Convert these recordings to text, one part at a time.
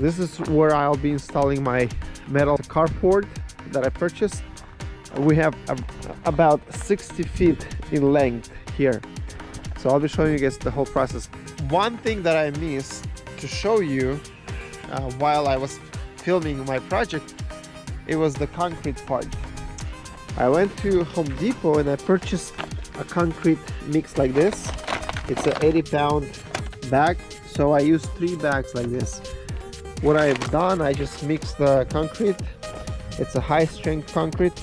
this is where I'll be installing my metal carport that I purchased. We have about 60 feet in length here. So I'll be showing you guys the whole process. One thing that I missed to show you uh, while I was filming my project it was the concrete part. I went to Home Depot and I purchased a concrete mix like this. It's an 80 pound bag so I used three bags like this what I've done I just mixed the concrete. It's a high strength concrete.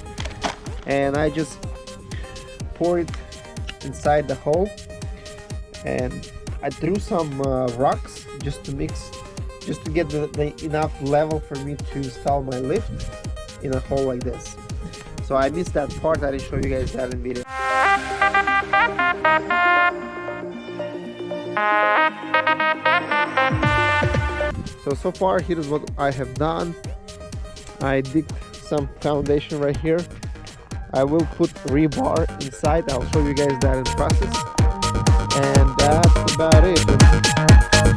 And I just pour it inside the hole. And I threw some uh, rocks just to mix just to get the, the enough level for me to install my lift in a hole like this. So I missed that part. I didn't show you guys that in video so so far here is what I have done. I digged some foundation right here. I will put rebar inside. I'll show you guys that in process. And that's about it